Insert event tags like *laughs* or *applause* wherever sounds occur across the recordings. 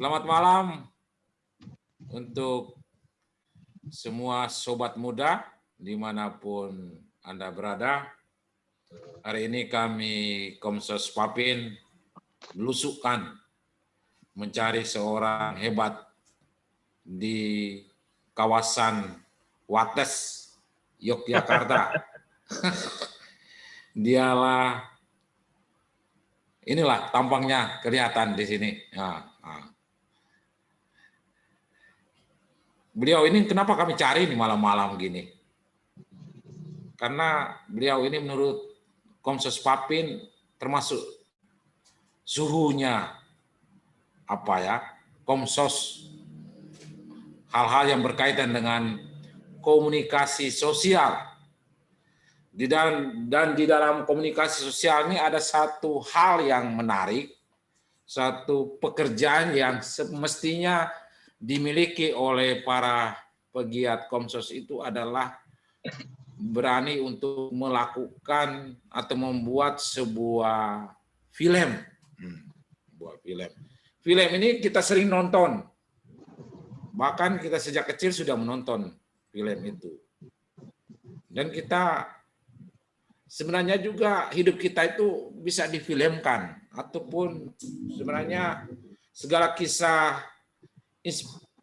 Selamat malam untuk semua sobat muda di mana pun Anda berada. Hari ini kami Komsos Papin belusukan mencari seorang hebat di kawasan Wates, Yogyakarta. *laughs* Dialah inilah tampangnya kelihatan di sini. Nah, nah. Beliau ini kenapa kami cari di malam-malam gini? Karena beliau ini menurut Komsos Papin termasuk suhunya apa ya Komsos hal-hal yang berkaitan dengan komunikasi sosial di dalam dan di dalam komunikasi sosial ini ada satu hal yang menarik, satu pekerjaan yang semestinya dimiliki oleh para pegiat Komsos itu adalah berani untuk melakukan atau membuat sebuah film. Hmm, buat film. Film ini kita sering nonton. Bahkan kita sejak kecil sudah menonton film itu. Dan kita sebenarnya juga hidup kita itu bisa difilmkan ataupun sebenarnya segala kisah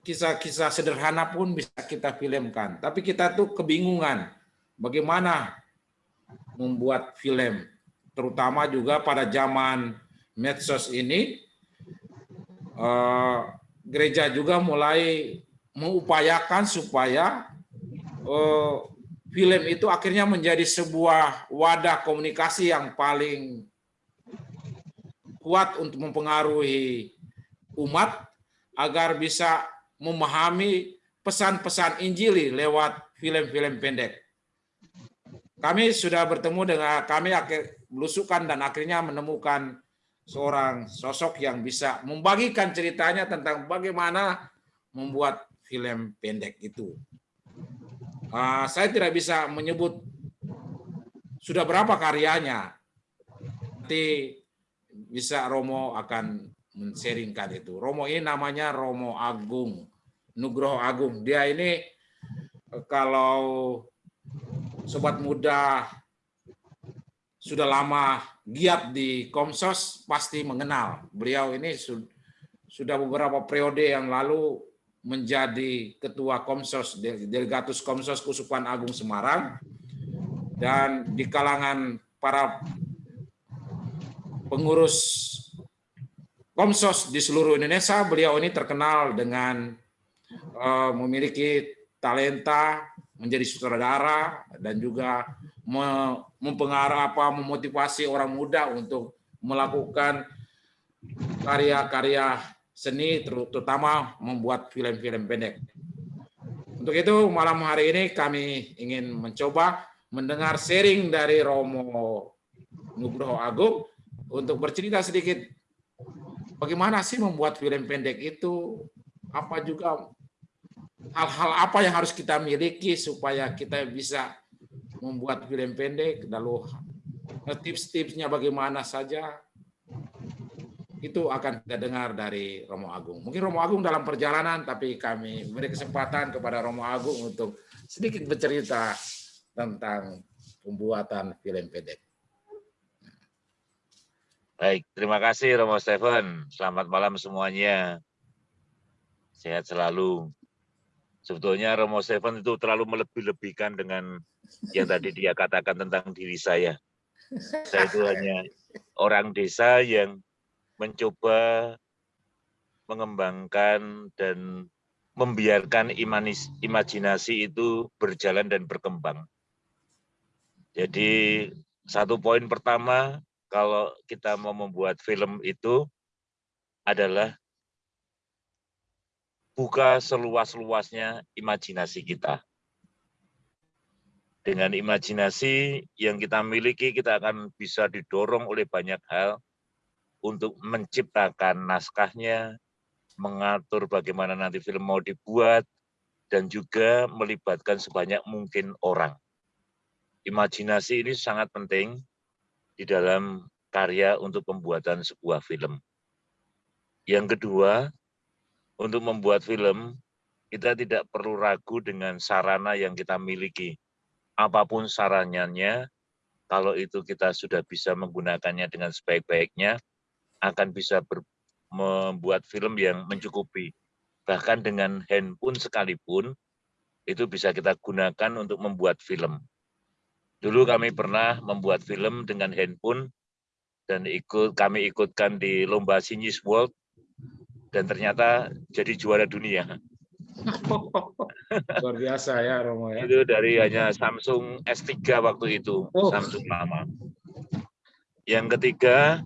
kisah-kisah sederhana pun bisa kita filmkan. Tapi kita tuh kebingungan bagaimana membuat film, terutama juga pada zaman medsos ini, eh, gereja juga mulai mengupayakan supaya eh, film itu akhirnya menjadi sebuah wadah komunikasi yang paling kuat untuk mempengaruhi umat agar bisa memahami pesan-pesan Injili lewat film-film pendek. Kami sudah bertemu dengan kami akhir belusukan dan akhirnya menemukan seorang sosok yang bisa membagikan ceritanya tentang bagaimana membuat film pendek itu. Uh, saya tidak bisa menyebut sudah berapa karyanya. Nanti bisa Romo akan men-sharingkan itu. Romo ini namanya Romo Agung, Nugroho Agung. Dia ini kalau sobat muda sudah lama giat di Komsos pasti mengenal. Beliau ini sudah beberapa periode yang lalu menjadi ketua Komsos Delegatus Komsos Kusupan Agung Semarang dan di kalangan para pengurus Komsos di seluruh Indonesia beliau ini terkenal dengan uh, memiliki talenta menjadi sutradara dan juga mempengaruhi apa memotivasi orang muda untuk melakukan karya-karya seni terutama membuat film-film pendek. Untuk itu malam hari ini kami ingin mencoba mendengar sharing dari Romo Nugroho Agung untuk bercerita sedikit bagaimana sih membuat film pendek itu, apa juga hal-hal apa yang harus kita miliki supaya kita bisa membuat film pendek, lalu tips-tipsnya bagaimana saja, itu akan kita dengar dari Romo Agung. Mungkin Romo Agung dalam perjalanan, tapi kami beri kesempatan kepada Romo Agung untuk sedikit bercerita tentang pembuatan film pendek. Baik, terima kasih Romo Stephen. Selamat malam semuanya. Sehat selalu. Sebetulnya Romo Stephen itu terlalu melebih-lebihkan dengan yang tadi dia katakan tentang diri saya. Saya itu hanya orang desa yang mencoba mengembangkan dan membiarkan imanis, imajinasi itu berjalan dan berkembang. Jadi satu poin pertama kalau kita mau membuat film itu adalah buka seluas-luasnya imajinasi kita. Dengan imajinasi yang kita miliki, kita akan bisa didorong oleh banyak hal untuk menciptakan naskahnya, mengatur bagaimana nanti film mau dibuat, dan juga melibatkan sebanyak mungkin orang. Imajinasi ini sangat penting di dalam karya untuk pembuatan sebuah film. Yang kedua, untuk membuat film, kita tidak perlu ragu dengan sarana yang kita miliki. Apa pun sarannya, kalau itu kita sudah bisa menggunakannya dengan sebaik-baiknya, akan bisa membuat film yang mencukupi. Bahkan dengan handphone sekalipun, itu bisa kita gunakan untuk membuat film. Dulu kami pernah membuat film dengan handphone dan ikut kami ikutkan di lomba Sinis World dan ternyata jadi juara dunia. *laughs* Luar biasa ya Romo ya. Itu dari hanya Samsung S3 waktu itu, oh. Samsung lama. Yang ketiga,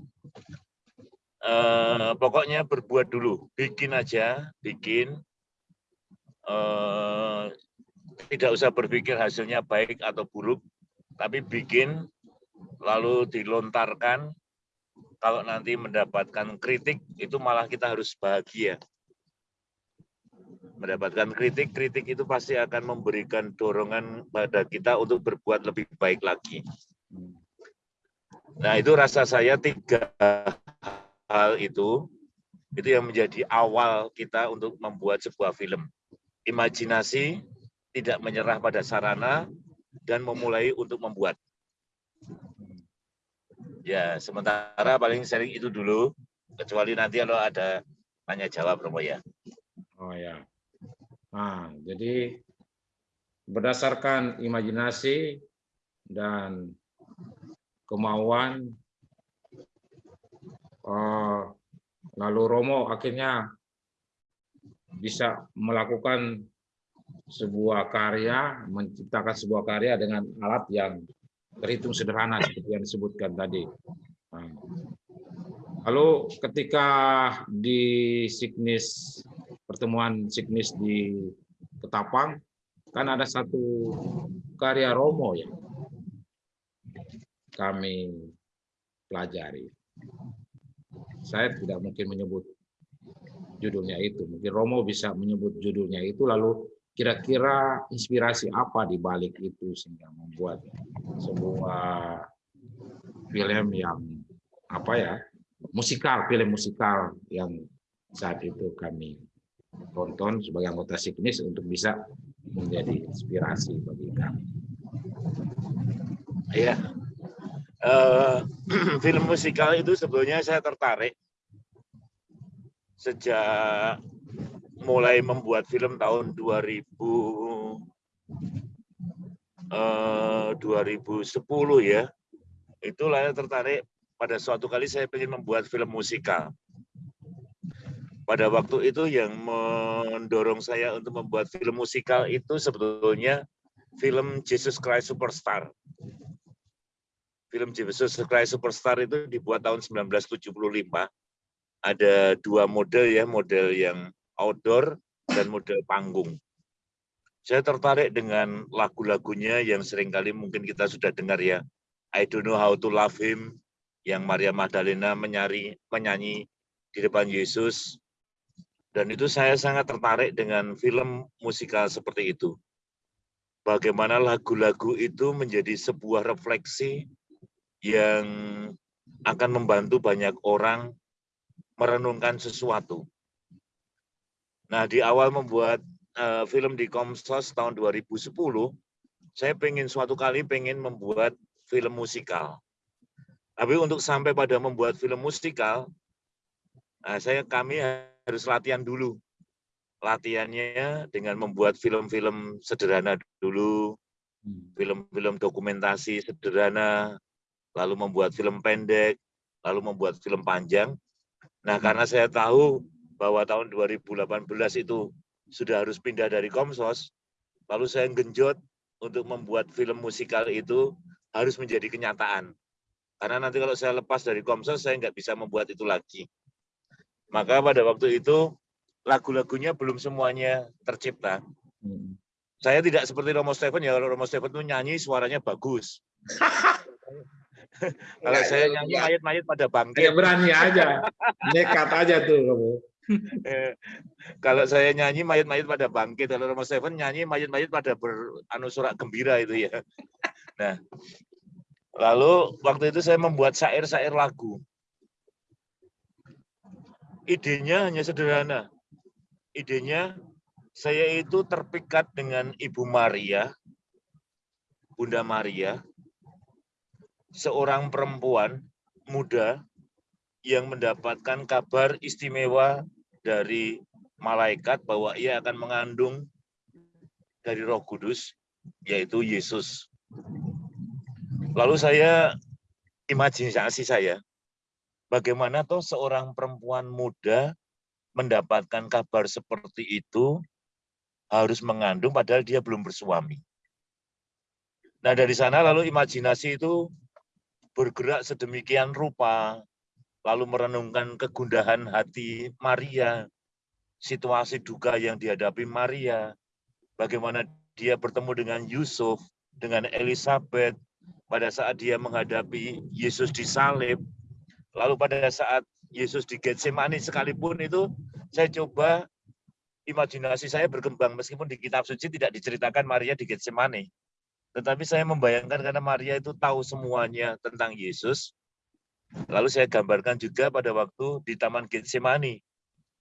eh, pokoknya berbuat dulu, bikin aja, bikin. Eh, tidak usah berpikir hasilnya baik atau buruk, tapi bikin lalu dilontarkan kalau nanti mendapatkan kritik itu malah kita harus bahagia. Mendapatkan kritik, kritik itu pasti akan memberikan dorongan pada kita untuk berbuat lebih baik lagi. Nah itu rasa saya tiga hal itu, itu yang menjadi awal kita untuk membuat sebuah film. Imajinasi, tidak menyerah pada sarana, dan memulai untuk membuat. Ya, sementara paling sering itu dulu, kecuali nanti kalau ada tanya jawab, Romo ya. Oh ya. Nah, jadi berdasarkan imajinasi dan kemauan, uh, lalu Romo akhirnya bisa melakukan sebuah karya, menciptakan sebuah karya dengan alat yang terhitung sederhana seperti yang disebutkan tadi. Nah, lalu ketika di Signis pertemuan Signis di Ketapang kan ada satu karya Romo ya kami pelajari. Saya tidak mungkin menyebut judulnya itu. Mungkin Romo bisa menyebut judulnya itu lalu kira-kira inspirasi apa di balik itu sehingga membuat sebuah film yang apa ya musikal film musikal yang saat itu kami tonton sebagai anggota Signis untuk bisa menjadi inspirasi bagi kami. Iya, uh, *clears throat* film musikal itu sebetulnya saya tertarik sejak mulai membuat film tahun 2000 eh, 2010 ya. Itulah yang tertarik pada suatu kali saya ingin membuat film musikal. Pada waktu itu yang mendorong saya untuk membuat film musikal itu sebetulnya film Jesus Christ Superstar. Film Jesus Christ Superstar itu dibuat tahun 1975. Ada dua model ya, model yang outdoor dan model panggung. Saya tertarik dengan lagu-lagunya yang sering kali mungkin kita sudah dengar ya. I don't know how to love him, yang Maria Magdalena menyari, menyanyi di depan Yesus. Dan itu saya sangat tertarik dengan film musikal seperti itu. Bagaimana lagu-lagu itu menjadi sebuah refleksi yang akan membantu banyak orang merenungkan sesuatu. Nah, di awal membuat uh, film di Komsos tahun 2010, saya pengen suatu kali pengen membuat film musikal. Tapi untuk sampai pada membuat film musikal, nah, saya kami harus latihan dulu. Latihannya dengan membuat film-film sederhana dulu, hmm. film-film dokumentasi sederhana, lalu membuat film pendek, lalu membuat film panjang. Nah, hmm. karena saya tahu bahwa tahun 2018 itu sudah harus pindah dari Komsos, lalu saya genjot untuk membuat film musikal itu harus menjadi kenyataan. Karena nanti kalau saya lepas dari Komsos, saya nggak bisa membuat itu lagi. Maka pada waktu itu, lagu-lagunya belum semuanya tercipta. Hmm. Saya tidak seperti Romo Stephen, ya kalau Romo Stephen itu nyanyi suaranya bagus. *laughs* kalau saya nyanyi mayat-mayat pada bangkit. Ya berani aja, nekat aja tuh. *laughs* kalau saya nyanyi mayat-mayat pada bangkit, kalau Romo Seven nyanyi mayat-mayat pada beranu surat gembira itu ya. *laughs* Nah, lalu waktu itu saya membuat syair-syair lagu. Idenya hanya sederhana. idenya saya itu terpikat dengan Ibu Maria, Bunda Maria, seorang perempuan muda yang mendapatkan kabar istimewa dari malaikat bahwa ia akan mengandung dari Roh Kudus, yaitu Yesus. Lalu saya imajinasi saya, bagaimana toh seorang perempuan muda mendapatkan kabar seperti itu harus mengandung padahal dia belum bersuami. Nah dari sana lalu imajinasi itu bergerak sedemikian rupa, lalu merenungkan kegundahan hati Maria, situasi duka yang dihadapi Maria, bagaimana dia bertemu dengan Yusuf, dengan Elizabeth, pada saat dia menghadapi Yesus disalib, lalu pada saat Yesus di Getsemani sekalipun itu, saya coba imajinasi saya berkembang meskipun di kitab suci tidak diceritakan Maria di Getsemani. Tetapi saya membayangkan karena Maria itu tahu semuanya tentang Yesus. Lalu saya gambarkan juga pada waktu di Taman Getsemani.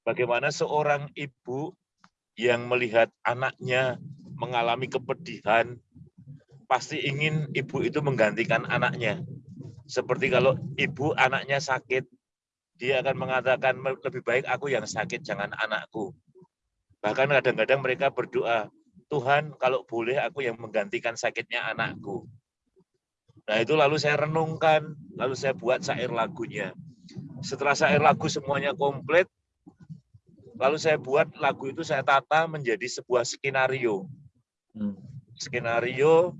Bagaimana seorang ibu yang melihat anaknya mengalami kepedihan, pasti ingin ibu itu menggantikan anaknya. Seperti kalau ibu anaknya sakit, dia akan mengatakan lebih baik aku yang sakit, jangan anakku. Bahkan kadang-kadang mereka berdoa, Tuhan kalau boleh aku yang menggantikan sakitnya anakku. Nah itu lalu saya renungkan, lalu saya buat syair lagunya. Setelah syair lagu semuanya komplit, lalu saya buat lagu itu saya tata menjadi sebuah skenario. Hmm. Skenario,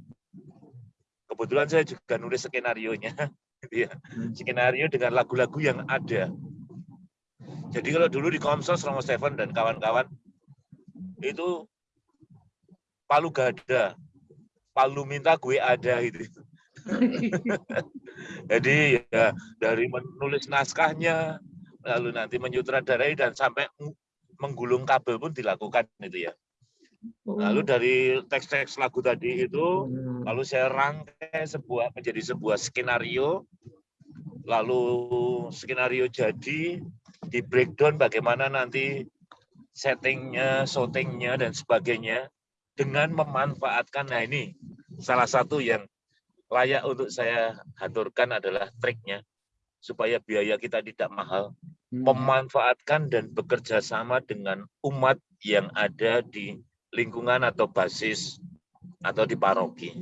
kebetulan saya juga nulis skenario-nya. *laughs* Gitu ya. Hmm. Skenario dengan lagu-lagu yang ada. Jadi kalau dulu di Komsos, Romo Stephen dan kawan-kawan, itu palu gada, palu minta gue ada gitu. *laughs* Jadi ya dari menulis naskahnya, lalu nanti menyutradarai dan sampai menggulung kabel pun dilakukan itu ya. Lalu dari teks-teks lagu tadi itu, hmm. lalu saya rangkai sebuah menjadi sebuah skenario, lalu skenario jadi di breakdown bagaimana nanti settingnya, shootingnya dan sebagainya dengan memanfaatkan nah ini salah satu yang layak untuk saya haturkan adalah triknya supaya biaya kita tidak mahal hmm. memanfaatkan dan bekerja sama dengan umat yang ada di lingkungan atau basis atau di paroki.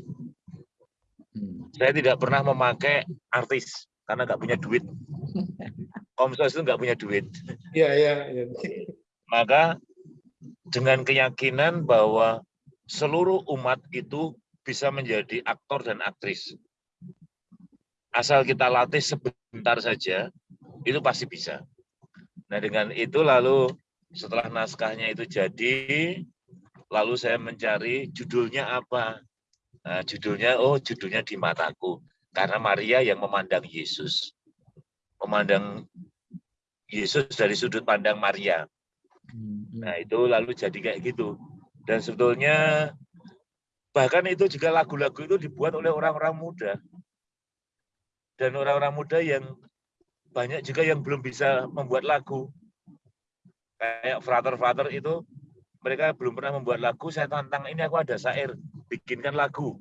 Hmm. Saya tidak pernah memakai artis karena nggak punya duit. Komsos itu nggak punya duit. Iya, iya. Ya. Maka dengan keyakinan bahwa seluruh umat itu bisa menjadi aktor dan aktris. Asal kita latih sebentar saja, itu pasti bisa. Nah dengan itu lalu setelah naskahnya itu jadi, lalu saya mencari judulnya apa. Nah, judulnya, oh judulnya di mataku. Karena Maria yang memandang Yesus. Memandang Yesus dari sudut pandang Maria. Hmm, hmm. Nah itu lalu jadi kayak gitu. Dan sebetulnya bahkan itu juga lagu-lagu itu dibuat oleh orang-orang muda. Dan orang-orang muda yang banyak juga yang belum bisa membuat lagu. Kayak Frater-Frater itu, mereka belum pernah membuat lagu, saya tantang ini aku ada syair, bikinkan lagu.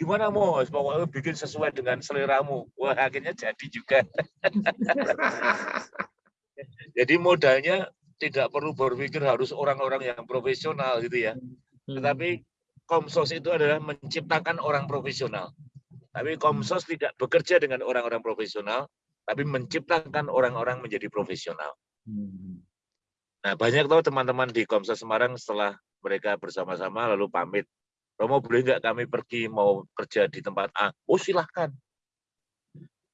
Gimana mau? Pokoknya bikin sesuai dengan seleramu. Wah akhirnya jadi juga. *laughs* jadi modalnya tidak perlu berpikir harus orang-orang yang profesional gitu ya. Hmm. Tetapi Komsos itu adalah menciptakan orang profesional. Tapi Komsos tidak bekerja dengan orang-orang profesional, tapi menciptakan orang-orang menjadi profesional. Hmm. Nah, banyak tahu teman-teman di Komsos Semarang setelah mereka bersama-sama lalu pamit, Romo boleh nggak kami pergi mau kerja di tempat A? Oh silahkan.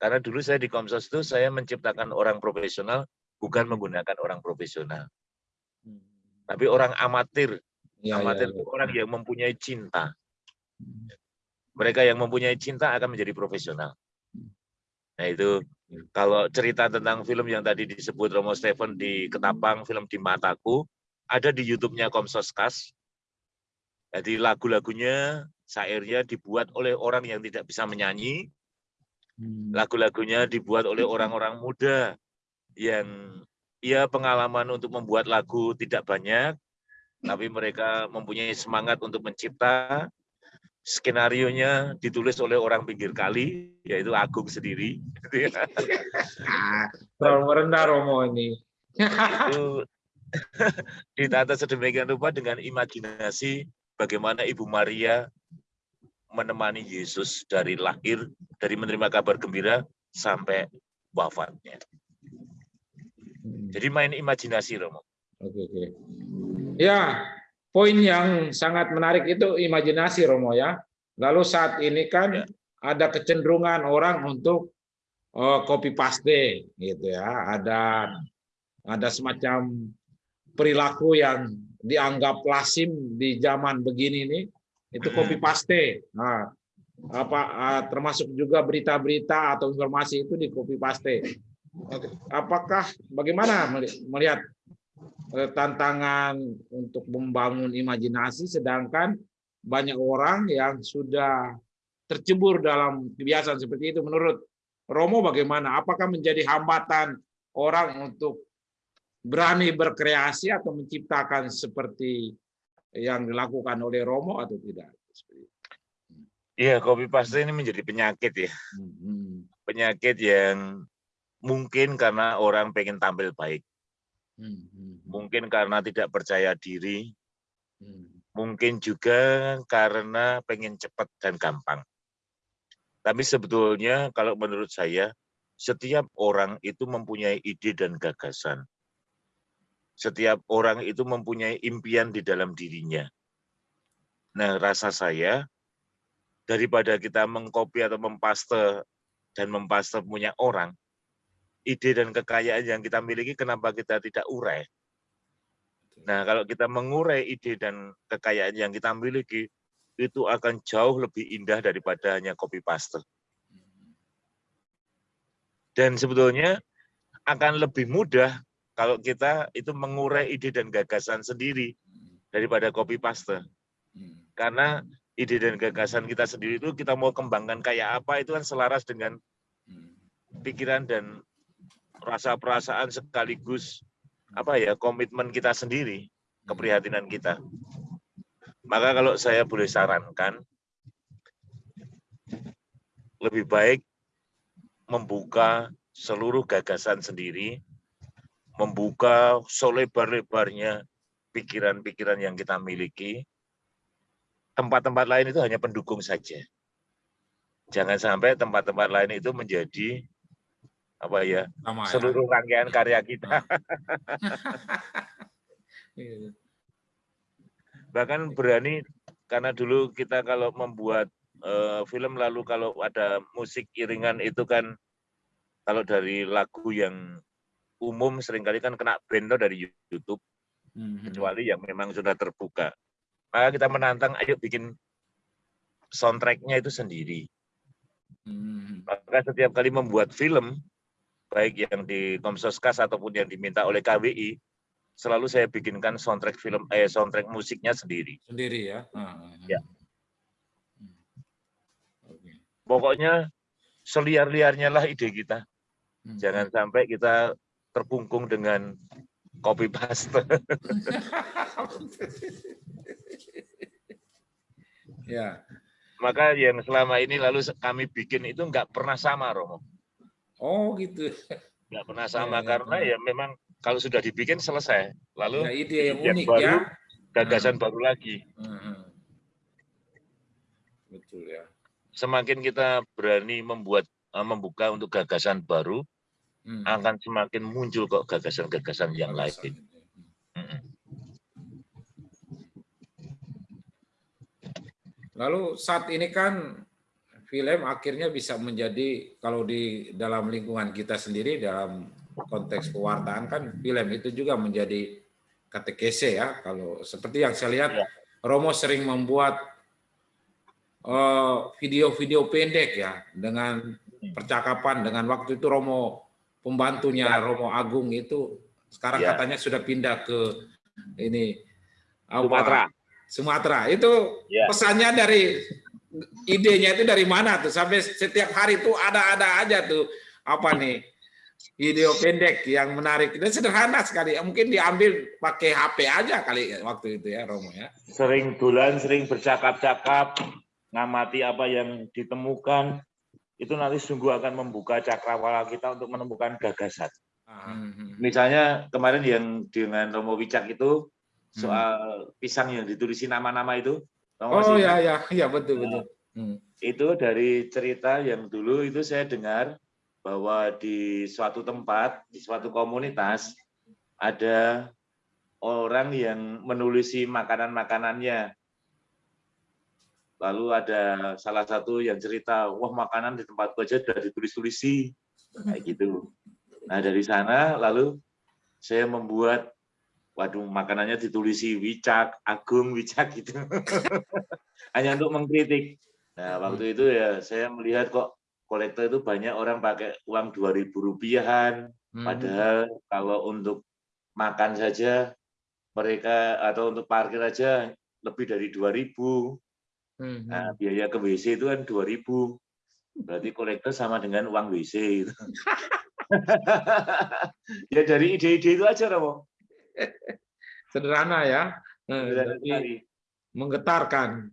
Karena dulu saya di Komsos itu saya menciptakan orang profesional bukan menggunakan orang profesional. Hmm. Tapi orang amatir. Ya, amatir ya, ya. orang yang mempunyai cinta. Hmm. Mereka yang mempunyai cinta akan menjadi profesional. Hmm. Nah itu kalau cerita tentang film yang tadi disebut Romo Stephen di Ketapang, film di Mataku, ada di YouTube-nya Komsoskas. Jadi lagu-lagunya, syairnya dibuat oleh orang yang tidak bisa menyanyi. Lagu-lagunya dibuat oleh orang-orang muda yang ya pengalaman untuk membuat lagu tidak banyak, tapi mereka mempunyai semangat untuk mencipta. Skenario-nya ditulis oleh orang pinggir kali, yaitu Agung sendiri. *laughs* Terlalu rendah Romo ini. itu *laughs* ditata sedemikian rupa dengan imajinasi bagaimana Ibu Maria menemani Yesus dari lahir, dari menerima kabar gembira sampai wafatnya. Hmm. Jadi main imajinasi, Romo. Oke, oke. Ya, poin yang sangat menarik itu imajinasi Romo ya. Lalu saat ini kan ya. ada kecenderungan orang untuk uh, copy paste gitu ya. Ada ada semacam perilaku yang dianggap lazim di zaman begini nih itu copy paste. Nah, apa uh, termasuk juga berita-berita atau informasi itu di copy paste. Apakah bagaimana melihat Eh, tantangan untuk membangun imajinasi, sedangkan banyak orang yang sudah tercebur dalam kebiasaan seperti itu. Menurut Romo bagaimana? Apakah menjadi hambatan orang untuk berani berkreasi atau menciptakan seperti yang dilakukan oleh Romo atau tidak? Iya, copy paste ini menjadi penyakit ya. Hmm. Penyakit yang mungkin karena orang pengen tampil baik. Hmm, hmm, hmm. Mungkin karena tidak percaya diri, mungkin juga karena pengen cepat dan gampang. Tapi sebetulnya kalau menurut saya, setiap orang itu mempunyai ide dan gagasan. Setiap orang itu mempunyai impian di dalam dirinya. Nah, rasa saya, daripada kita mengkopi atau mempaste dan mempaste punya orang, ide dan kekayaan yang kita miliki, kenapa kita tidak urai? Nah, kalau kita mengurai ide dan kekayaan yang kita miliki, itu akan jauh lebih indah daripada hanya copy paste. Dan sebetulnya akan lebih mudah kalau kita itu mengurai ide dan gagasan sendiri daripada copy paste. Karena ide dan gagasan kita sendiri itu kita mau kembangkan kayak apa itu kan selaras dengan pikiran dan rasa perasaan sekaligus apa ya komitmen kita sendiri, keprihatinan kita. Maka kalau saya boleh sarankan, lebih baik membuka seluruh gagasan sendiri, membuka selebar-lebarnya pikiran-pikiran yang kita miliki. Tempat-tempat lain itu hanya pendukung saja. Jangan sampai tempat-tempat lain itu menjadi apa ya ya. seluruh ya. rangkaian karya kita. *laughs* Iya. Bahkan berani karena dulu kita kalau membuat uh, film lalu kalau ada musik iringan itu kan kalau dari lagu yang umum sering kali kan kena band dari YouTube hmm. kecuali yang memang sudah terbuka. Maka kita menantang ayo bikin soundtracknya itu sendiri. Hmm. Maka setiap kali membuat film baik yang di Komsoskas ataupun yang diminta oleh KWI, selalu saya bikinkan soundtrack film eh soundtrack musiknya sendiri. Sendiri ya. Ya. Pokoknya seliar-liarnya lah ide kita. Hmm. Jangan sampai kita terkungkung dengan copy paste. *laughs* ya. Maka yang selama ini lalu kami bikin itu nggak pernah sama, Romo. Oh gitu. Nggak pernah sama ya, karena ya. ya memang kalau sudah dibikin selesai. Lalu ya, ide yang unik baru, ya. Gagasan hmm. baru lagi. Hmm. Betul ya. Semakin kita berani membuat eh, membuka untuk gagasan baru, hmm. akan semakin muncul kok gagasan-gagasan yang gagasan. lain. Hmm. Lalu saat ini kan film akhirnya bisa menjadi kalau di dalam lingkungan kita sendiri dalam konteks pewartaan kan film itu juga menjadi katekese ya kalau seperti yang saya lihat ya. Romo sering membuat eh, video-video uh, pendek ya dengan percakapan dengan waktu itu Romo pembantunya ya. Romo Agung itu sekarang ya. katanya sudah pindah ke ini Sumatera. Sumatera itu ya. pesannya dari idenya itu dari mana tuh sampai setiap hari tuh ada-ada aja tuh apa nih video pendek yang menarik dan sederhana sekali. Mungkin diambil pakai HP aja kali waktu itu ya Romo ya. Sering bulan, sering bercakap-cakap, ngamati apa yang ditemukan, itu nanti sungguh akan membuka cakrawala kita untuk menemukan gagasan. Hmm. Misalnya kemarin yang dengan Romo Wicak itu soal pisang yang ditulisin nama-nama itu. Oh iya iya iya betul betul. Hmm. Itu dari cerita yang dulu itu saya dengar bahwa di suatu tempat, di suatu komunitas ada orang yang menulisi makanan-makanannya. Lalu ada salah satu yang cerita, wah makanan di tempat aja sudah ditulis-tulisi. Kayak gitu. Nah dari sana lalu saya membuat waduh makanannya ditulisi Wicak, Agung Wicak gitu. *laughs* Hanya untuk mengkritik. Nah, waktu itu ya saya melihat kok kolektor itu banyak orang pakai uang dua ribu rupiahan, hmm. padahal kalau untuk makan saja mereka atau untuk parkir aja lebih dari dua ribu. Hmm. Nah, biaya ke WC itu kan dua ribu. Berarti kolektor sama dengan uang WC itu. *laughs* *laughs* ya dari ide-ide itu aja, Romo. *laughs* Sederhana ya. Sederhana menggetarkan.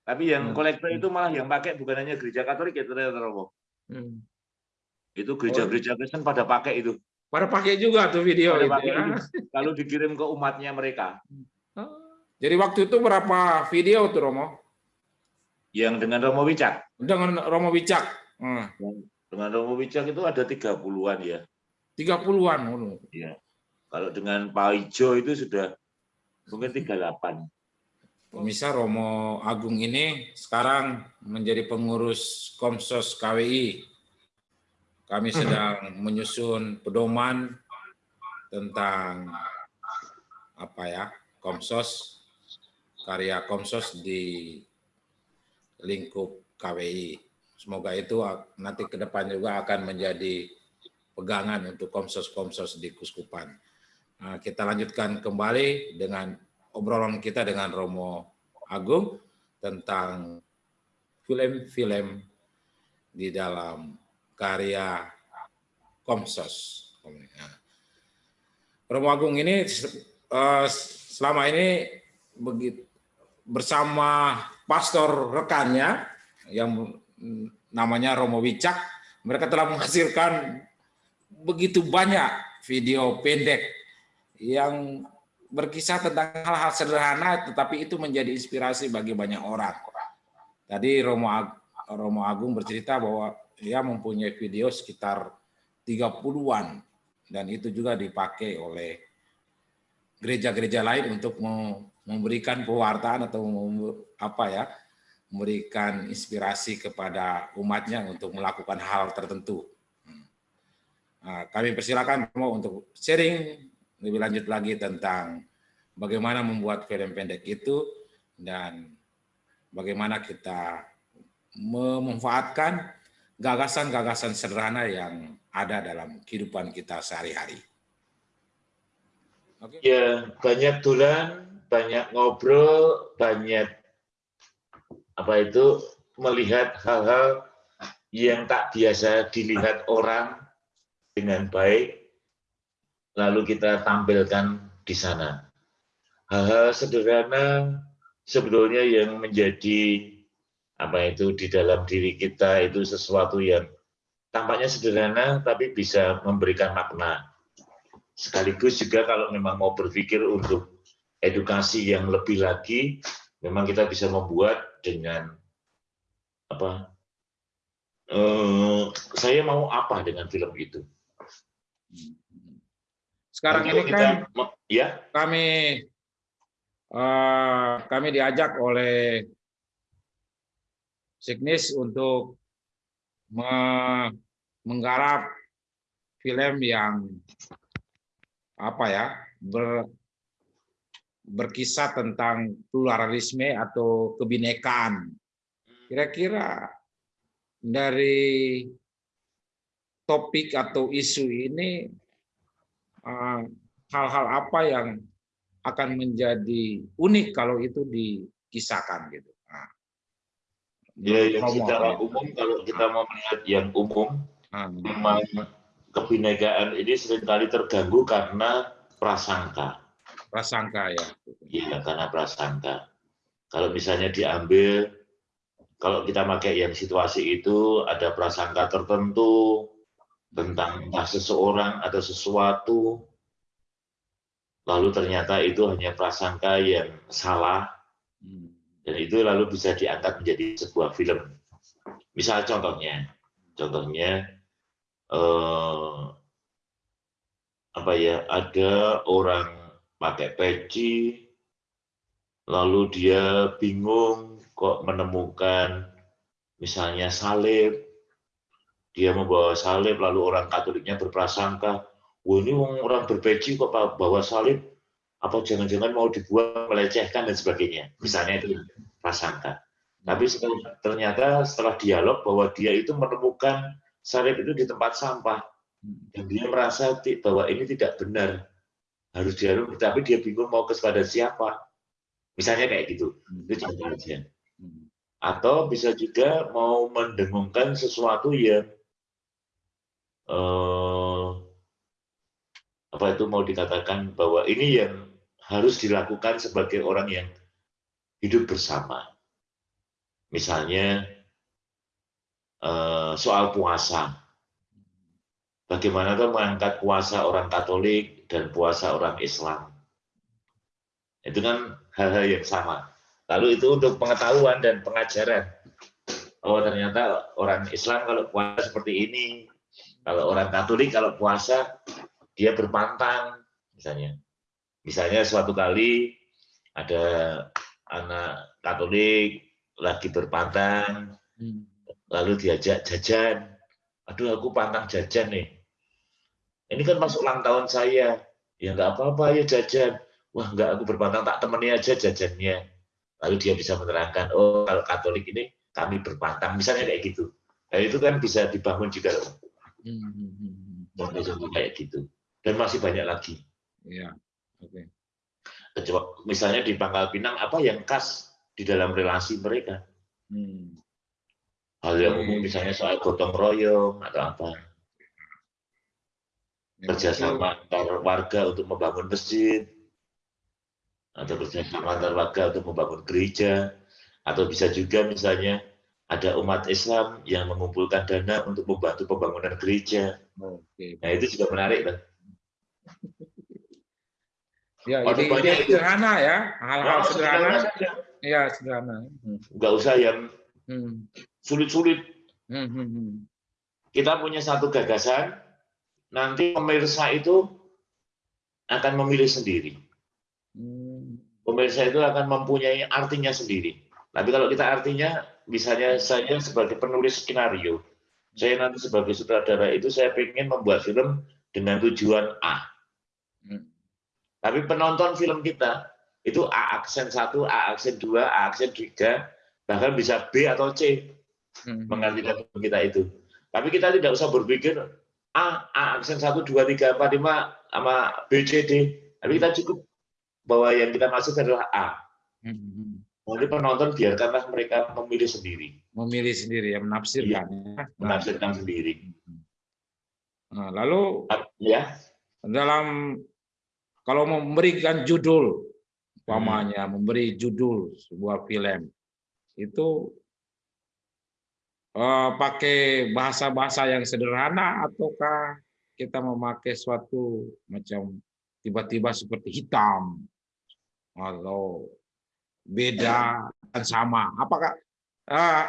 Tapi yang hmm. kolektor itu malah yang pakai bukan hanya gereja Katolik ya ternyata Romo. Hmm. Itu gereja-gereja Kristen pada pakai itu. Pada pakai juga tuh video itu, ya. itu. Kalau dikirim ke umatnya mereka. Oh. Jadi waktu itu berapa video tuh Romo? Yang dengan Romo Wicak. Dengan Romo Wicak. Hmm. Dengan Romo Wicak itu ada 30-an ya. 30-an. Iya. Kalau dengan Pak Ijo itu sudah mungkin 38. Pemirsa Romo Agung ini sekarang menjadi pengurus Komsos KWI. Kami sedang menyusun pedoman tentang apa ya Komsos karya Komsos di lingkup KWI. Semoga itu nanti ke depan juga akan menjadi pegangan untuk komsos-komsos di Kuskupan. Nah, kita lanjutkan kembali dengan obrolan kita dengan Romo Agung tentang film-film di dalam karya Komsos. Romo Agung ini eh, selama ini bersama pastor rekannya yang namanya Romo Wicak, mereka telah menghasilkan begitu banyak video pendek yang berkisah tentang hal-hal sederhana tetapi itu menjadi inspirasi bagi banyak orang. Tadi Romo, Ag Romo Agung bercerita bahwa dia mempunyai video sekitar 30-an dan itu juga dipakai oleh gereja-gereja lain untuk memberikan pewartaan atau apa ya memberikan inspirasi kepada umatnya untuk melakukan hal tertentu. Nah, kami persilakan Romo untuk sharing lebih lanjut lagi tentang bagaimana membuat film pendek itu dan bagaimana kita memanfaatkan gagasan-gagasan sederhana yang ada dalam kehidupan kita sehari-hari. Okay. Ya, banyak tulan, banyak ngobrol, banyak apa itu melihat hal-hal yang tak biasa dilihat orang dengan baik lalu kita tampilkan di sana. Hal-hal sederhana sebetulnya yang menjadi apa itu di dalam diri kita itu sesuatu yang tampaknya sederhana tapi bisa memberikan makna. Sekaligus juga kalau memang mau berpikir untuk edukasi yang lebih lagi, memang kita bisa membuat dengan apa? Eh, saya mau apa dengan film itu? Sekarang ini kan ya. kami uh, kami diajak oleh Signis untuk me menggarap film yang apa ya ber, berkisah tentang pluralisme atau kebinekaan. Kira-kira dari topik atau isu ini hal-hal apa yang akan menjadi unik kalau itu dikisahkan gitu. Nah, ya, yang secara umum kalau kita mau melihat yang umum, nah, memang kebinekaan ini sering kali terganggu karena prasangka. Prasangka ya. Iya, karena prasangka. Kalau misalnya diambil, kalau kita pakai yang situasi itu ada prasangka tertentu tentang entah seseorang atau sesuatu, lalu ternyata itu hanya prasangka yang salah, hmm. dan itu lalu bisa diangkat menjadi sebuah film. Misal contohnya, contohnya eh, apa ya ada orang pakai peci lalu dia bingung kok menemukan misalnya salib dia membawa salib lalu orang Katoliknya berprasangka wah ini orang berpeci kok bawa salib? Apa jangan-jangan mau dibuang melecehkan dan sebagainya? Misalnya itu prasangka. Tapi ternyata setelah dialog bahwa dia itu menemukan salib itu di tempat sampah dan dia merasa bahwa ini tidak benar harus dialog tapi dia bingung mau kepada siapa. Misalnya kayak gitu. Itu contoh aja. Atau bisa juga mau mendengungkan sesuatu yang eh, apa itu mau dikatakan bahwa ini yang harus dilakukan sebagai orang yang hidup bersama misalnya eh, soal puasa bagaimana kan mengangkat puasa orang Katolik dan puasa orang Islam. Itu kan hal-hal yang sama. Lalu itu untuk pengetahuan dan pengajaran. Oh ternyata orang Islam kalau puasa seperti ini, kalau orang Katolik kalau puasa dia berpantang misalnya. Misalnya suatu kali ada anak Katolik lagi berpantang, hmm. lalu diajak jajan. Aduh aku pantang jajan nih ini kan masuk ulang tahun saya. Ya nggak apa-apa ya jajan. Wah nggak aku berpantang tak temani aja jajannya. Lalu dia bisa menerangkan, oh kalau Katolik ini kami berpantang. Misalnya kayak gitu. Nah itu kan bisa dibangun juga. Contoh-contoh kayak gitu. Dan masih banyak lagi. Ya, oke. Okay. misalnya di Pangkal Pinang, apa yang khas di dalam relasi mereka? Hmm. Hal yang umum misalnya soal gotong royong atau apa kerjasama antar warga untuk membangun masjid, atau kerjasama antar warga untuk membangun gereja, atau bisa juga misalnya ada umat Islam yang mengumpulkan dana untuk membantu pembangunan gereja. Oke. Nah itu juga menarik kan? Ya, ide, ide sederhana ya, hal-hal oh, sederhana. Iya sederhana. Enggak usah yang hmm. sulit-sulit. Hmm. Hmm. Hmm. Kita punya satu gagasan, nanti pemirsa itu akan memilih sendiri. Hmm. Pemirsa itu akan mempunyai artinya sendiri. Tapi kalau kita artinya, misalnya saya sebagai penulis skenario, saya nanti sebagai sutradara itu saya ingin membuat film dengan tujuan A. Hmm. Tapi penonton film kita itu A aksen 1, A aksen 2, A aksen 3, bahkan bisa B atau C hmm. mengartikan kita itu. Tapi kita tidak usah berpikir A, A aksen 1, 2, 3, 4, 5, sama B, C, D. Tapi kita cukup bahwa yang kita masuk adalah A. Nanti penonton biarkanlah mereka memilih sendiri. Memilih sendiri, ya menafsirkan. Ya. Menafsirkan sendiri. Nah, lalu ya dalam kalau memberikan judul, umpamanya hmm. memberi judul sebuah film, itu uh, pakai bahasa-bahasa yang sederhana ataukah kita memakai suatu macam tiba-tiba seperti hitam atau beda dan sama apakah uh,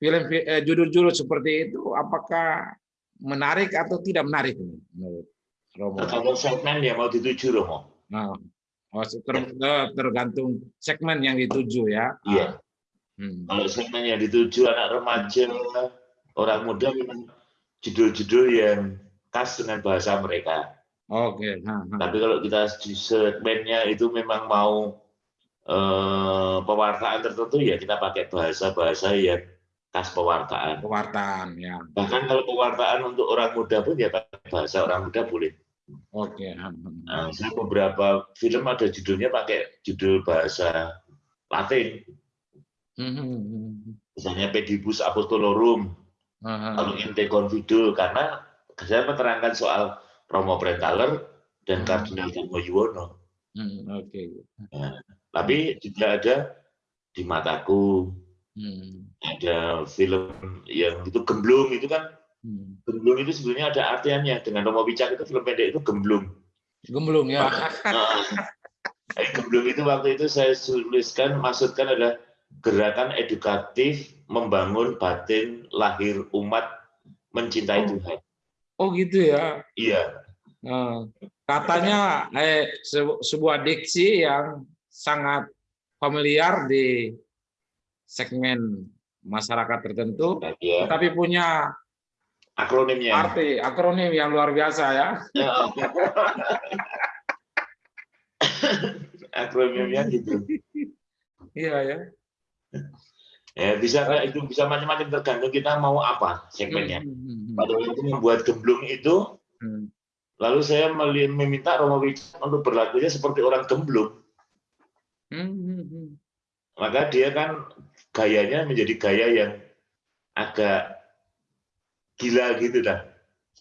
film uh, judul-judul seperti itu apakah menarik atau tidak menarik menurut Romo? Kalau segmen yang mau dituju Romo. Nah, oh, ter, tergantung segmen yang dituju ya. Iya. Hmm. Kalau segmen yang dituju anak remaja, orang muda memang judul-judul yang khas dengan bahasa mereka. Oke. Okay. Tapi kalau kita segmennya itu memang mau eh, pewartaan tertentu ya kita pakai bahasa-bahasa yang khas pewartaan. Pewartaan, ya. Bahkan kalau pewartaan untuk orang muda pun ya pakai bahasa orang muda boleh. Oke. Okay. Nah, saya beberapa film ada judulnya pakai judul bahasa Latin. Misalnya pedibus apostolorum, lalu inte confido karena saya menerangkan soal Romo Brentaler dan hmm. Kardinal Dharma Yuwono. Hmm, Oke. Okay. Nah, tapi juga ada di mataku, hmm. ada film yang itu gemblung itu kan, hmm. gemblung itu sebenarnya ada artiannya. Dengan Romo Wicak itu film pendek itu gemblung. Gemblung ya. Nah, gemblung itu waktu itu saya tuliskan, maksudkan adalah gerakan edukatif membangun batin lahir umat mencintai oh. Tuhan. Oh gitu ya? Iya. Nah, katanya eh, sebuah diksi yang sangat familiar di segmen masyarakat tertentu, ya. tapi punya akronimnya. Arti akronim yang luar biasa ya. ya akronimnya gitu. Iya ya. Ya bisa itu bisa macam-macam tergantung kita mau apa segmennya. Hmm, hmm, hmm, Pada waktu membuat gemblung itu, Lalu saya meminta Romo Wijaya untuk berlakunya seperti orang gemblung. Hmm, hmm, hmm. Maka dia kan gayanya menjadi gaya yang agak gila gitu dah.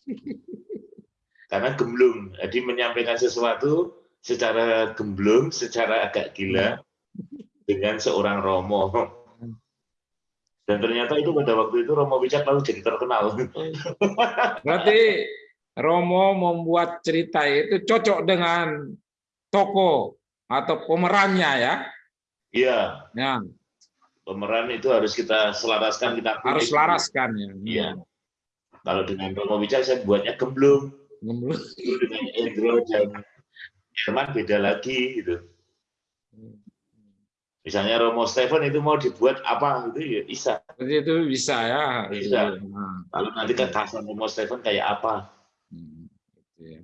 *laughs* Karena gemblung, jadi menyampaikan sesuatu secara gemblung, secara agak gila dengan seorang Romo. Dan ternyata itu pada waktu itu Romo Wicak lalu jadi terkenal. *laughs* Berarti Romo membuat cerita itu cocok dengan toko atau pemerannya ya. Iya. Ya. Pemeran itu harus kita selaraskan kita harus selaraskan ya. Iya. Kalau dengan Romo Wijaya saya buatnya gemblung. Gemblung. Dengan Endro dan Herman beda lagi gitu. Misalnya Romo Stephen itu mau dibuat apa gitu ya bisa. Itu bisa ya. Bisa. Lalu nanti kasan Romo Stephen kayak apa? Hmm, gitu ya.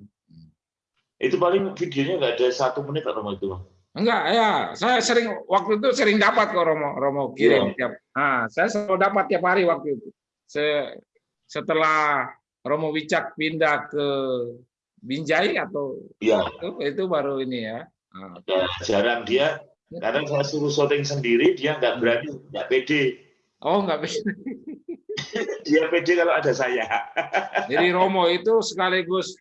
Itu paling videonya nggak ada satu menit atau itu Enggak, ya. Saya sering waktu itu sering dapat kok Romo Romo kirim ya. tiap. Nah, saya selalu dapat tiap hari waktu itu. Se setelah Romo Wicak pindah ke Binjai atau ya. itu, itu baru ini ya. Nah, ya jarang dia karena saya suruh syuting sendiri dia nggak berani nggak pede. Oh nggak pede. *laughs* dia pede kalau ada saya. Jadi Romo itu sekaligus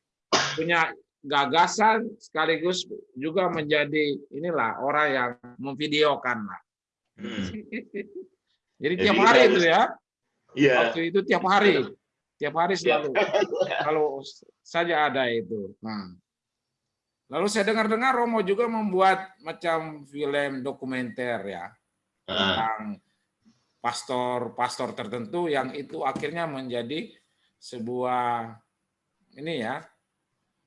punya gagasan, sekaligus juga menjadi inilah orang yang memvideokan lah. Hmm. Jadi, tiap hari itu ya. Iya. Waktu itu tiap hari, tiap hari selalu. Kalau saja ada itu. Nah. Lalu saya dengar-dengar Romo juga membuat macam film dokumenter ya tentang pastor-pastor tertentu yang itu akhirnya menjadi sebuah ini ya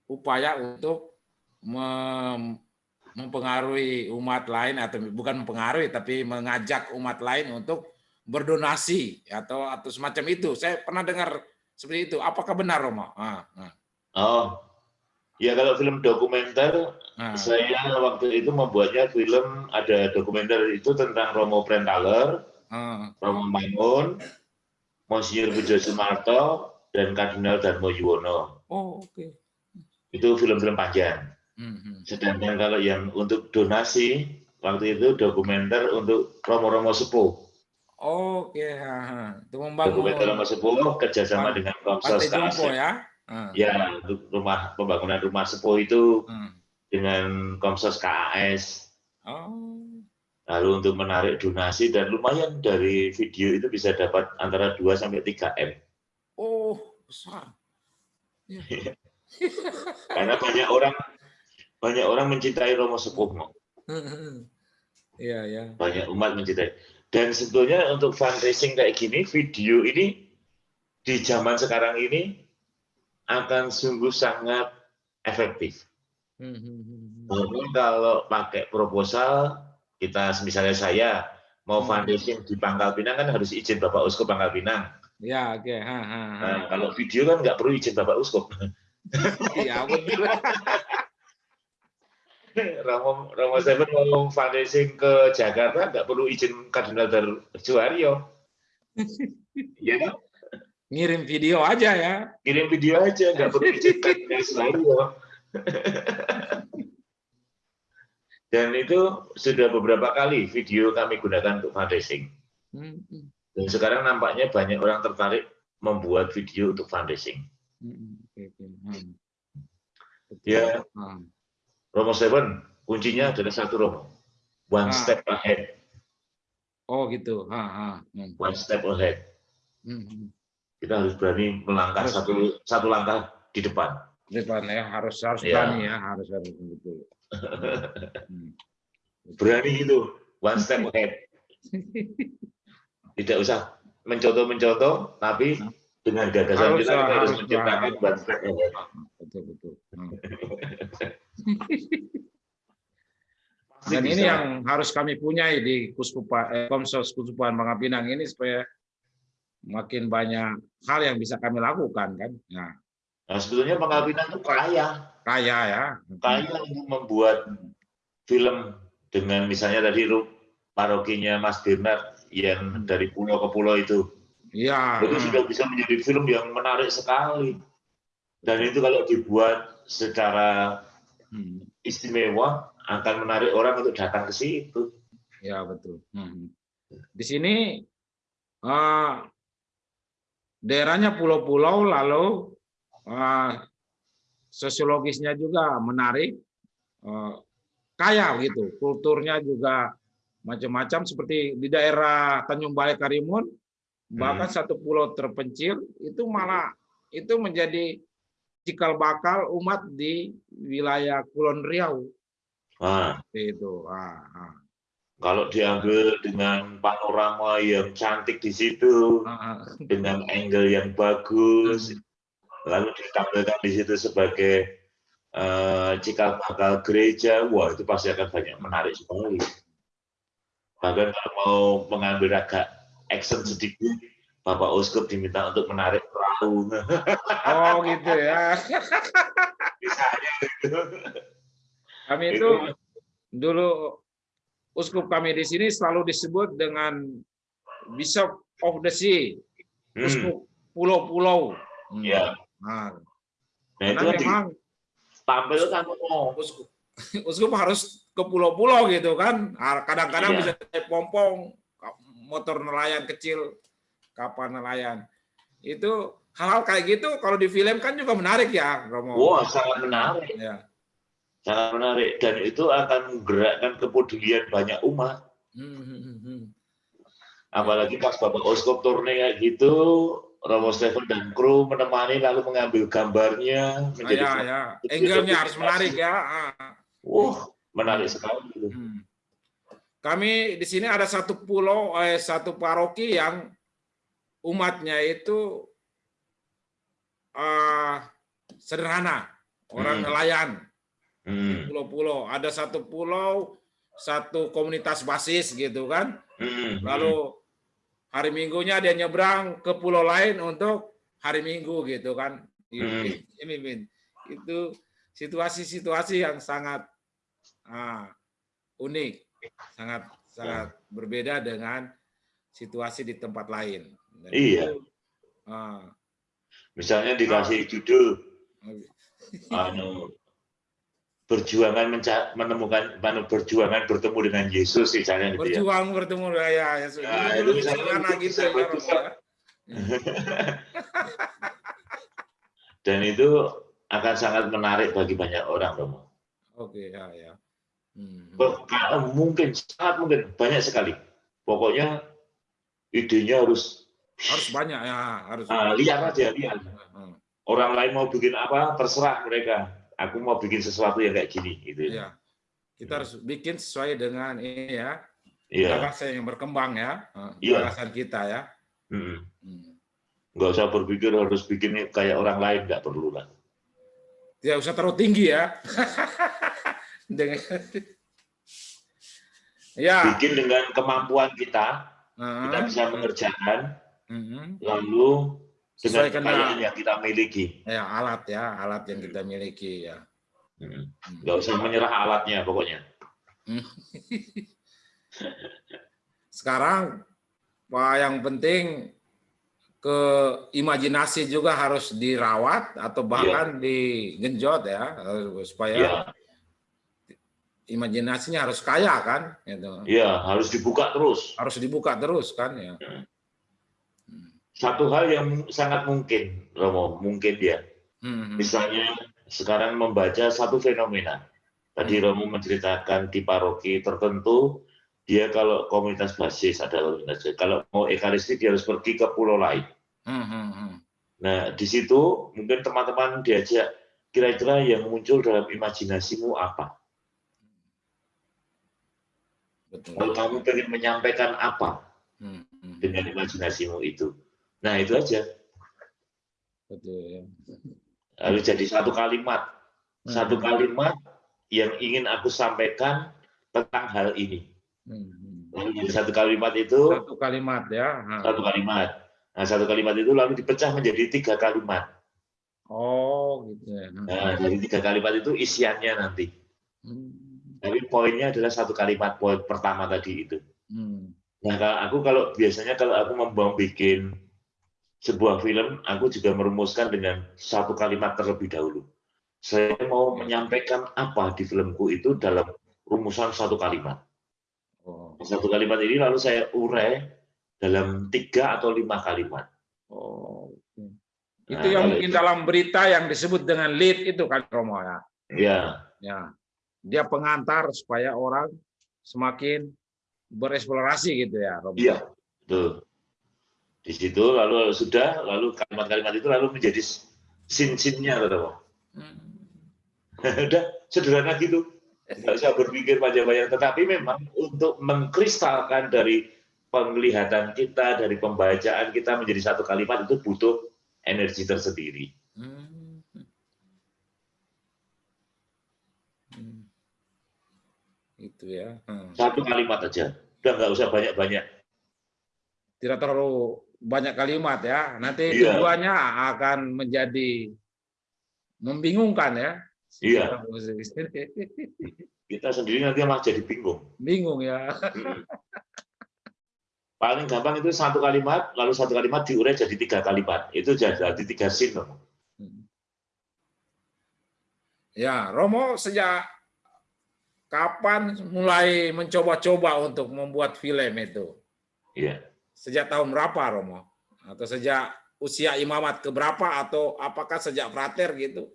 upaya untuk mem mempengaruhi umat lain atau bukan mempengaruhi tapi mengajak umat lain untuk berdonasi atau atau semacam itu. Saya pernah dengar seperti itu. Apakah benar Romo? Ah, ah. Oh, ya kalau film dokumenter ah. saya waktu itu membuatnya film ada dokumenter itu tentang Romo Prentaler hmm. Romo Mangun, Monsinyur Pujo Sumarto, dan Kardinal Darmo Yuwono. Oh, oke. Okay. Itu film-film panjang. Hmm. Sedangkan kalau yang untuk donasi, waktu itu dokumenter untuk Romo-Romo Sepuh. Oh, oke. Okay. Itu membangun. Dokumenter Romo Sepuh kerjasama Pan dengan Komsos KASEP. ya? Hmm. Ya, untuk rumah pembangunan rumah sepuh itu hmm. dengan Komsos KAS. Oh. Lalu untuk menarik donasi dan lumayan dari video itu bisa dapat antara 2 sampai 3 M. Oh, besar. Ya. Karena banyak orang banyak orang mencintai Romo Sepuh. Iya, ya. Banyak umat mencintai. Dan sebetulnya untuk fundraising kayak gini, video ini di zaman sekarang ini akan sungguh sangat efektif. Hmm, hmm, hmm, kalau pakai proposal kita misalnya saya mau fundraising di Pangkal Pinang kan harus izin Bapak Uskup Pangkal Pinang. Ya, oke. Okay. Nah, kalau video kan nggak perlu izin Bapak Uskup. Iya, betul. Romo Romo Seven mau fundraising ke Jakarta nggak perlu izin Kardinal Juario. Iya kan? Ngirim video aja ya. Ngirim video aja, nggak perlu izin Kardinal Juario. Dan itu sudah beberapa kali video kami gunakan untuk fundraising. Hmm. Dan sekarang nampaknya banyak orang tertarik membuat video untuk fundraising. Hmm, oke, oke. Hmm. Betul. Ya, Hmm. Romo Seven, kuncinya adalah satu Romo. One Ah. step ahead, Oh gitu. Ha, ha. Hmm. one step ahead. Hmm, hmm. Kita harus berani melangkah Harus. satu satu langkah di depan. Depan ya harus harus Ya. berani ya harus harus betul. *laughs* Hmm. Berani itu, one step ahead. *laughs* Tidak usah mencontoh-mencontoh, tapi dengan gagasan Harus, kita, kita harus harus, menciptakan step ahead. Betul betul. Hmm. *laughs* Dan ini bisa. yang harus kami punyai di Kuskupa, eh, Komsos Kuskupan Bangka Pinang ini supaya makin banyak hal yang bisa kami lakukan kan. Nah, Nah, sebetulnya Pangkal Pinang itu kaya, kaya ya. kaya untuk membuat film dengan misalnya tadi parokinya Mas Bernard yang dari pulau ke pulau itu. Iya. Itu sudah bisa menjadi film yang menarik sekali. Dan itu kalau dibuat secara Hmm. istimewa akan menarik orang untuk datang ke situ. Ya betul. Hmm. Di sini eh, daerahnya pulau-pulau lalu eh, sosiologisnya juga menarik, eh, kaya gitu. Kulturnya juga macam-macam seperti di daerah Tanjung Balai Karimun, bahkan satu pulau terpencil itu malah itu menjadi cikal bakal umat di wilayah Kulon Riau Nah, Seperti itu. Ah, ah. kalau diambil dengan panorama yang cantik di situ, Ah, ah. dengan angle yang bagus, lalu ditampilkan di situ sebagai eh, cikal bakal gereja, wah itu pasti akan banyak menarik sekali. Bahkan kalau mau mengambil agak action sedikit, Bapak Uskup diminta untuk menarik perahu. Oh gitu ya. Misalnya *laughs* gitu. Kami itu dulu uskup kami di sini selalu disebut dengan Bishop of the Sea, Hmm, uskup pulau-pulau. Hmm. ya. Nah, Nah itu kan memang ditampilkan oh, uskup, *laughs* uskup harus ke pulau-pulau gitu kan. Kadang-kadang Iya. bisa naik pompong, motor nelayan kecil, kapal nelayan. Itu hal-hal kayak gitu kalau di film kan juga menarik ya, Romo. wah sangat menarik, Ya. sangat menarik dan itu akan menggerakkan kepedulian banyak umat. Hmm, hmm, hmm. Apalagi pas Bapak Oskop turne kayak gitu, Romo Stephen dan kru menemani lalu mengambil gambarnya Ah, menjadi ya, ya. Angle-nya harus menarik ya. Ah. Wah, menarik sekali. Hmm. Kami di sini ada satu pulau, eh, satu paroki yang umatnya itu ah, sederhana, orang Hmm. nelayan, Hmm, pulau-pulau. Ada satu pulau, satu komunitas basis gitu kan. hmm, Lalu hari Minggunya dia nyebrang ke pulau lain untuk hari Minggu gitu kan. Hmm. Ini itu situasi-situasi yang sangat ah, unik, sangat sangat berbeda dengan situasi di tempat lain. Dan Iya. ah, Misalnya dikasih judul *laughs* anu perjuangan menemukan mana perjuangan bertemu dengan Yesus misalnya gitu ya. berjuang bertemu ya, ya, ya. Nah, Jadi itu itu gitu bisa. *laughs* Dan itu akan sangat menarik bagi banyak orang, Romo. Oke, ya, ya. Hmm. Kalau mungkin sangat mungkin banyak sekali. Pokoknya idenya harus Harus banyak ya, harus. ah, lihat aja lihat. Hmm. Orang lain mau bikin apa terserah mereka. Aku mau bikin sesuatu yang kayak gini gitu. Iya. Kita harus bikin sesuai dengan ini ya, Iya. gagasan yang berkembang ya, Iya. gagasan kita ya. Mm. Hmm. Nggak usah berpikir harus bikin kayak orang lain nggak perlu lah. Tidak usah terlalu tinggi ya. *laughs* dengan ya. Bikin dengan kemampuan kita, kita eh, bisa mengerjakan, mhm. lalu dengan kekayaan dengan yang kita miliki. ya alat ya, alat yang kita miliki ya. Mm. Hmm. Nggak usah menyerah alatnya pokoknya. *laughs* Sekarang Pak yang penting ke imajinasi juga harus dirawat atau bahkan digenjot ya supaya Iya, imajinasinya harus kaya kan gitu. iya harus dibuka terus. harus dibuka terus kan ya Satu hal yang sangat mungkin, Romo, mungkin ya. Hmm. Misalnya sekarang membaca satu fenomena. Tadi hmm. Romo menceritakan di paroki tertentu, dia kalau komunitas basis ada kalau mau ekaristi dia harus pergi ke pulau lain. Hmm. hmm, hmm. Nah di situ mungkin teman-teman diajak kira-kira yang muncul dalam imajinasimu apa? Betul. Kalau kamu ingin menyampaikan apa hmm, hmm. dengan imajinasimu itu? Nah itu aja. Betul. Ya. Lalu jadi satu kalimat, hmm. satu kalimat yang ingin aku sampaikan tentang hal ini. Hmm. Lalu jadi satu kalimat itu. Satu kalimat ya. Satu kalimat. Nah satu kalimat itu lalu dipecah menjadi tiga kalimat. Oh gitu ya. Nah, jadi tiga kalimat itu isiannya nanti. Hmm. Tapi poinnya adalah satu kalimat poin pertama tadi itu. Hmm. Nah, kalau aku kalau biasanya kalau aku membuang bikin sebuah film, aku juga merumuskan dengan satu kalimat terlebih dahulu. Saya mau menyampaikan apa di filmku itu dalam rumusan satu kalimat. Oh. Satu kalimat ini lalu saya urai dalam tiga atau lima kalimat. Oh. Itu nah, yang mungkin itu. dalam berita yang disebut dengan lead itu kan Romo ya. Iya. Ya dia pengantar supaya orang semakin bereksplorasi gitu ya Rob. Iya, betul. Di situ lalu sudah lalu kalimat-kalimat itu lalu menjadi sin-sinnya Rob. Hmm. *laughs* Udah sederhana gitu. Tidak usah berpikir panjang-panjang, tetapi memang untuk mengkristalkan dari penglihatan kita, dari pembacaan kita menjadi satu kalimat itu butuh energi tersendiri. Hmm. Itu ya. Hmm. Satu kalimat aja. Udah nggak usah banyak-banyak. Tidak terlalu banyak kalimat ya. Nanti iya. tujuannya akan menjadi membingungkan ya. Iya. *laughs* Kita sendiri nanti malah jadi bingung. Bingung ya. Hmm. Paling gampang itu satu kalimat, lalu satu kalimat diurai jadi tiga kalimat. Itu jadi tiga sin. Hmm. Ya, Romo sejak kapan mulai mencoba-coba untuk membuat film itu? Iya. Sejak tahun berapa, Romo? Atau sejak usia imamat ke berapa? Atau apakah sejak frater gitu?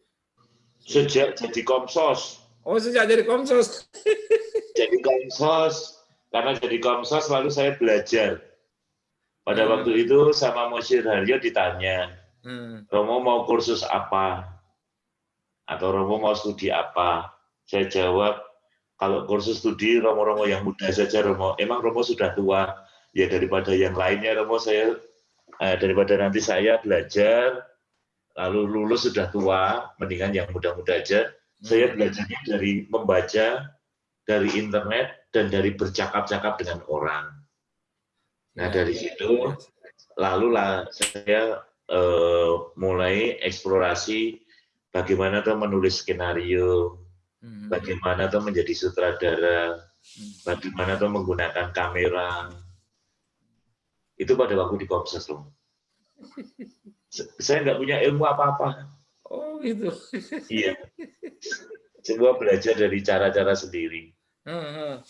Sejak jadi komsos. Oh, sejak jadi komsos. *laughs* jadi komsos. Karena jadi komsos lalu saya belajar. Pada hmm. waktu itu sama Mosyir Haryo ditanya, hmm. Romo mau kursus apa? Atau Romo mau studi apa? Saya jawab, kalau kursus studi Romo-Romo yang muda saja Romo, emang Romo sudah tua, ya daripada yang lainnya Romo saya eh, daripada nanti saya belajar lalu lulus sudah tua, mendingan yang muda-muda aja. Saya hmm. belajarnya dari membaca, dari internet dan dari bercakap-cakap dengan orang. Nah ya, dari ya. situ lalu lah saya eh, mulai eksplorasi bagaimana tuh menulis skenario. Bagaimana tuh menjadi sutradara, hmm. bagaimana tuh menggunakan kamera. Itu pada waktu di Komses loh. Saya nggak punya ilmu apa-apa. Oh gitu. Iya. Semua belajar dari cara-cara sendiri. Hmm.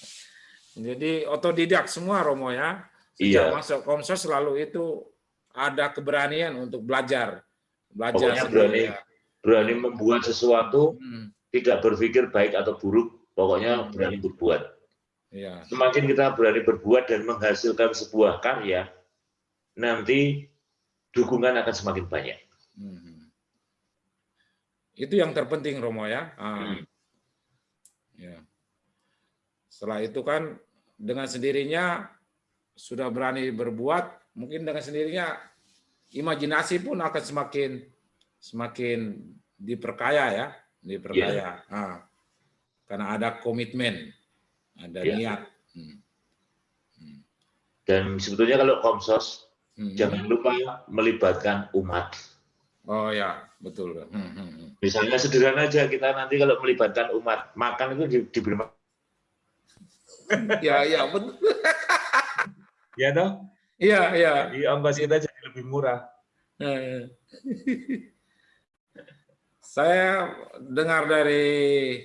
Jadi otodidak semua Romo ya. Sejak iya. masuk Komses selalu itu ada keberanian untuk belajar. Belajar Pokoknya berani, ya. berani membuat sesuatu hmm tidak berpikir baik atau buruk, pokoknya hmm. berani berbuat. Ya. Semakin kita berani berbuat dan menghasilkan sebuah karya, nanti dukungan akan semakin banyak. Hmm. Itu yang terpenting Romo ya. Ah. Hmm. ya. Setelah itu kan dengan sendirinya sudah berani berbuat, mungkin dengan sendirinya imajinasi pun akan semakin semakin diperkaya ya diperkaya. Yeah. Nah, karena ada komitmen, ada yeah. niat. Hmm. Hmm. Dan sebetulnya kalau komsos hmm. jangan lupa melibatkan umat. Oh ya, betul. Hmm. Hmm. hmm. Misalnya sederhana aja kita nanti kalau melibatkan umat makan itu di, diberi ya, ya, betul. *laughs* ya toh? Iya, iya. Di ongkos kita jadi lebih murah. Ya, ya. *laughs* Saya dengar dari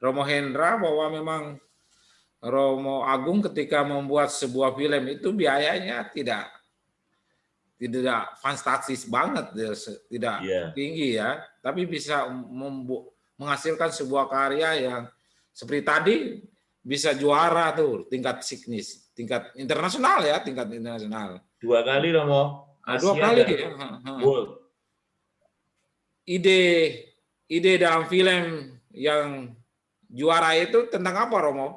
Romo Hendra bahwa memang Romo Agung ketika membuat sebuah film itu biayanya tidak tidak fantastis banget, tidak yeah. tinggi ya, tapi bisa menghasilkan sebuah karya yang seperti tadi bisa juara tuh tingkat signis, tingkat internasional ya, tingkat internasional. Dua kali Romo. Nah, dua kali ya. Ide ide dalam film yang juara itu tentang apa Romo?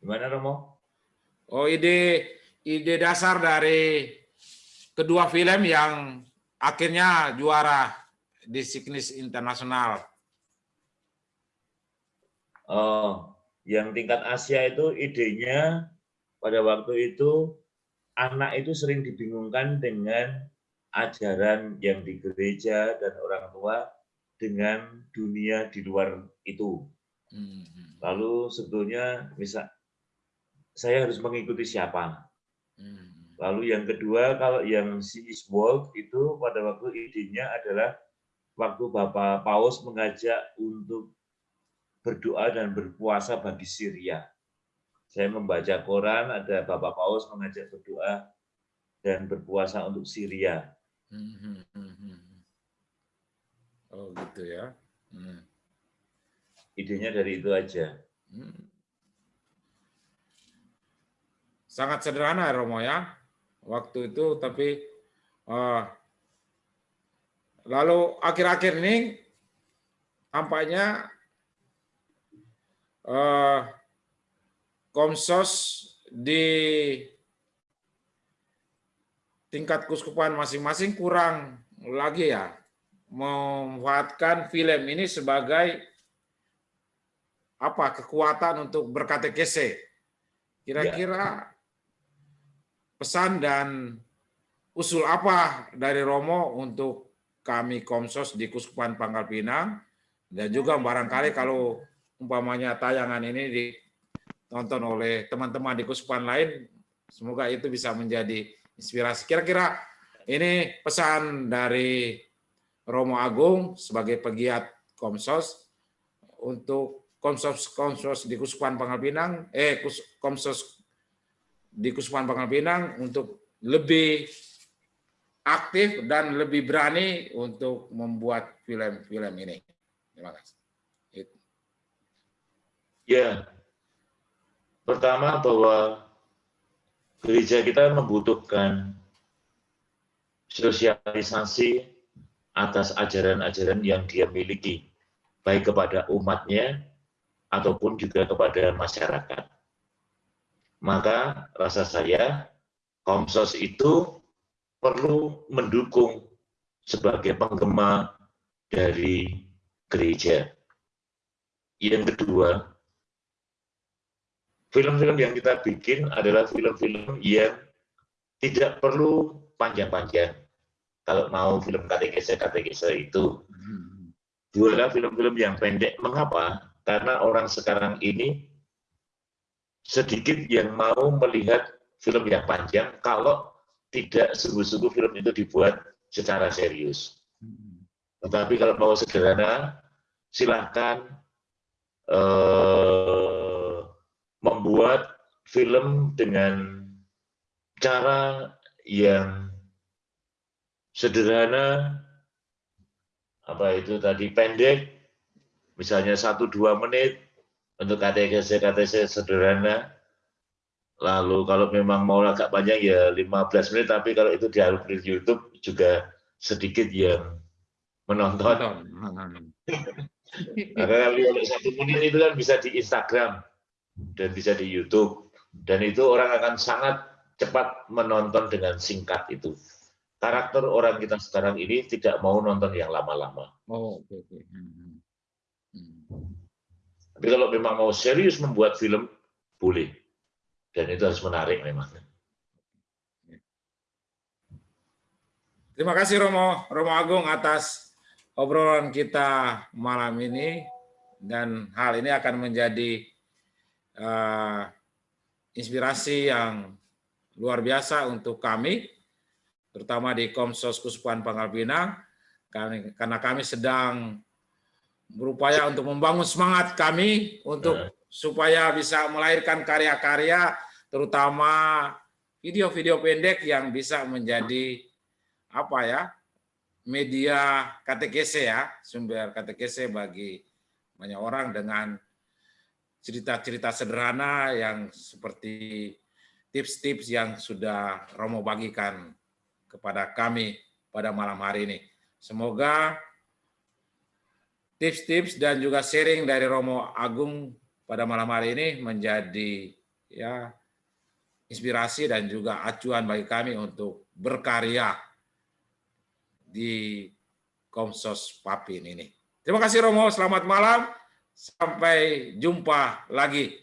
Gimana Romo? Oh ide ide dasar dari kedua film yang akhirnya juara di Signis Internasional. Oh, yang tingkat Asia itu idenya pada waktu itu anak itu sering dibingungkan dengan ajaran yang di gereja dan orang tua dengan dunia di luar itu. Hmm. Lalu sebetulnya misal saya harus mengikuti siapa? Hmm. Lalu yang kedua, kalau yang Seas World itu pada waktu idenya adalah waktu Bapak Paus mengajak untuk berdoa dan berpuasa bagi Syria. Saya membaca koran, ada Bapak Paus mengajak berdoa dan berpuasa untuk Syria. Hmm, hmm, hmm, oh gitu ya. Idenya dari itu aja. Sangat sederhana Romo ya waktu itu tapi uh, lalu akhir-akhir ini tampaknya uh, komsos di tingkat kuskupan masing-masing kurang lagi ya. Memanfaatkan film ini sebagai apa kekuatan untuk berkatekese. Kira-kira pesan dan usul apa dari Romo untuk kami Komsos di Kuskupan Pangkal Pinang? Dan juga barangkali kalau umpamanya tayangan ini ditonton oleh teman-teman di Kuskupan lain, semoga itu bisa menjadi inspirasi. Kira-kira ini pesan dari Romo Agung sebagai pegiat Komsos untuk Komsos Komsos di Kuskupan Pangkal Pinang, eh Komsos di Kusupan Pangkal Pinang untuk lebih aktif dan lebih berani untuk membuat film-film ini. Terima kasih. Ya, pertama bahwa gereja kita membutuhkan sosialisasi atas ajaran-ajaran yang dia miliki, baik kepada umatnya ataupun juga kepada masyarakat maka rasa saya Komsos itu perlu mendukung sebagai penggema dari gereja. Yang kedua, film-film yang kita bikin adalah film-film yang tidak perlu panjang-panjang. Kalau mau film katekese-katekese itu. Dua adalah film-film yang pendek. Mengapa? Karena orang sekarang ini sedikit yang mau melihat film yang panjang kalau tidak sungguh-sungguh film itu dibuat secara serius. Tetapi kalau mau sederhana, silahkan eh, membuat film dengan cara yang sederhana, apa itu tadi pendek, misalnya satu dua menit, untuk KTC-KTC sederhana. Lalu kalau memang mau agak panjang ya 15 menit, tapi kalau itu di YouTube juga sedikit yang menonton. *laughs* Karena kalau satu menit itu kan bisa di Instagram dan bisa di YouTube. Dan itu orang akan sangat cepat menonton dengan singkat itu. Karakter orang kita sekarang ini tidak mau nonton yang lama-lama. Oh, oke. Okay, okay. Hmm, hmm. Tapi kalau memang mau serius membuat film, boleh. Dan itu harus menarik memang. Terima kasih Romo, Romo Agung atas obrolan kita malam ini. Dan hal ini akan menjadi uh, inspirasi yang luar biasa untuk kami, terutama di Komsos Kusupan Pangkal Pinang, karena kami sedang berupaya untuk membangun semangat kami untuk uh. supaya bisa melahirkan karya-karya terutama video-video pendek yang bisa menjadi apa ya media katekese ya sumber katekese bagi banyak orang dengan cerita-cerita sederhana yang seperti tips-tips yang sudah Romo bagikan kepada kami pada malam hari ini. Semoga tips-tips dan juga sharing dari Romo Agung pada malam hari ini menjadi ya inspirasi dan juga acuan bagi kami untuk berkarya di Komsos Papin ini. Terima kasih Romo, selamat malam. Sampai jumpa lagi.